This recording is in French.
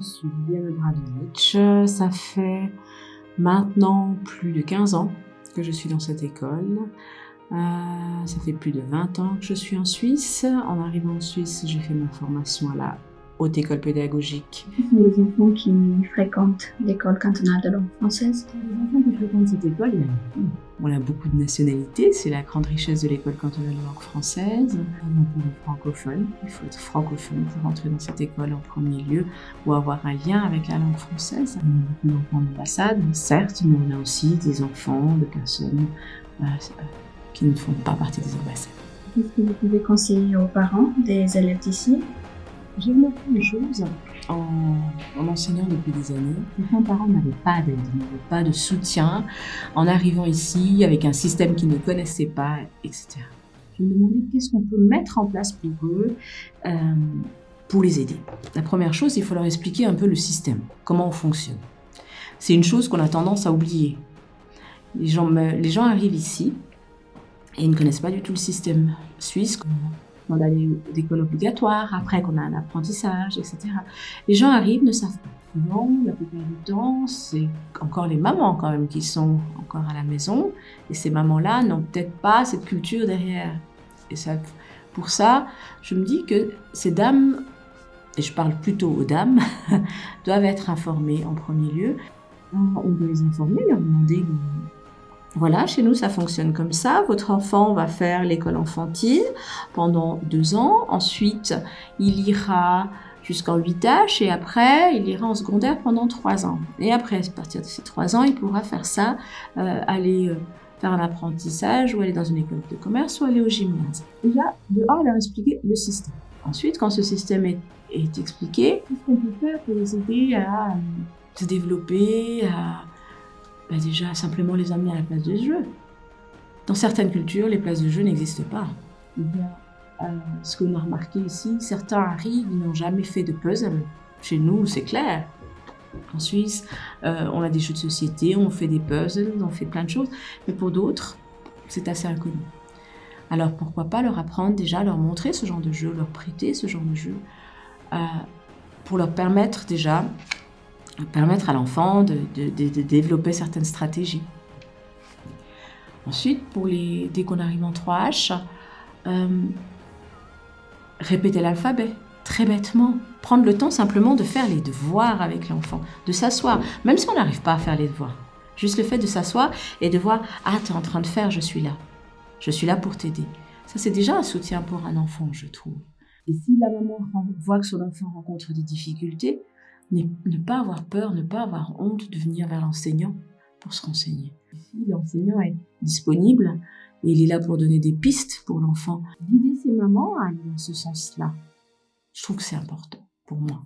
suis Liliane Bradovic. Ça fait maintenant plus de 15 ans que je suis dans cette école. Euh, ça fait plus de 20 ans que je suis en Suisse. En arrivant en Suisse, j'ai fait ma formation à la haute école pédagogique. Ce sont les enfants qui fréquentent l'école cantonale de langue française. Les enfants qui fréquentent cette école, il y a, on a beaucoup de nationalités. C'est la grande richesse de l'école cantonale de langue française. On a beaucoup de francophones. Il faut être francophone pour entrer dans cette école en premier lieu ou avoir un lien avec la langue française. On a beaucoup d'enfants d'ambassade, certes, mais on a aussi des enfants de personnes euh, qui ne font pas partie des ambassades. Qu'est-ce que vous pouvez conseiller aux parents des élèves d'ici? Beaucoup les choses en, en, enseignant depuis des années. Les parents n'avaient pas d'aide, n'avaient pas de soutien en arrivant ici avec un système qu'ils ne connaissaient pas, etc. Je me demandais qu'est-ce qu'on peut mettre en place pour eux euh, pour les aider. La première chose, il faut leur expliquer un peu le système, comment on fonctionne. C'est une chose qu'on a tendance à oublier. Les gens, les gens arrivent ici et ils ne connaissent pas du tout le système suisse on a des écoles obligatoires, après qu'on a un apprentissage, etc. Les gens arrivent, ne savent pas. Non, la plupart du temps, c'est encore les mamans quand même qui sont encore à la maison. Et ces mamans-là n'ont peut-être pas cette culture derrière. Et ça, pour ça, je me dis que ces dames, et je parle plutôt aux dames, doivent être informées en premier lieu. On doit les informer, leur demander voilà, chez nous, ça fonctionne comme ça. Votre enfant va faire l'école enfantine pendant deux ans. Ensuite, il ira jusqu'en 8H et après, il ira en secondaire pendant trois ans. Et après, à partir de ces trois ans, il pourra faire ça, euh, aller euh, faire un apprentissage ou aller dans une école de commerce ou aller au gymnase. Déjà, dehors, leur expliquer le système. Ensuite, quand ce système est, est expliqué, qu'est-ce qu'on peut faire pour les aider à euh, se développer, à bah déjà simplement les amener à la place de jeu. Dans certaines cultures, les places de jeu n'existent pas. A, euh, ce qu'on a remarqué ici, certains arrivent, ils n'ont jamais fait de puzzle. Chez nous, c'est clair. En Suisse, euh, on a des jeux de société, on fait des puzzles, on fait plein de choses. Mais pour d'autres, c'est assez inconnu. Alors pourquoi pas leur apprendre déjà, leur montrer ce genre de jeu, leur prêter ce genre de jeu, euh, pour leur permettre déjà permettre à l'enfant de, développer certaines stratégies. Ensuite, pour les, dès qu'on arrive en 3H, euh, répéter l'alphabet, très bêtement. Prendre le temps simplement de faire les devoirs avec l'enfant, de s'asseoir, même si on n'arrive pas à faire les devoirs. Juste le fait de s'asseoir et de voir « Ah, tu es en train de faire, je suis là. Je suis là pour t'aider. » Ça, c'est déjà un soutien pour un enfant, je trouve. Et si la maman voit que son enfant rencontre des difficultés, ne pas avoir peur, ne pas avoir honte de venir vers l'enseignant pour se renseigner. Si l'enseignant est disponible et il est là pour donner des pistes pour l'enfant, guider ses mamans à aller dans ce sens-là, je trouve que c'est important pour moi.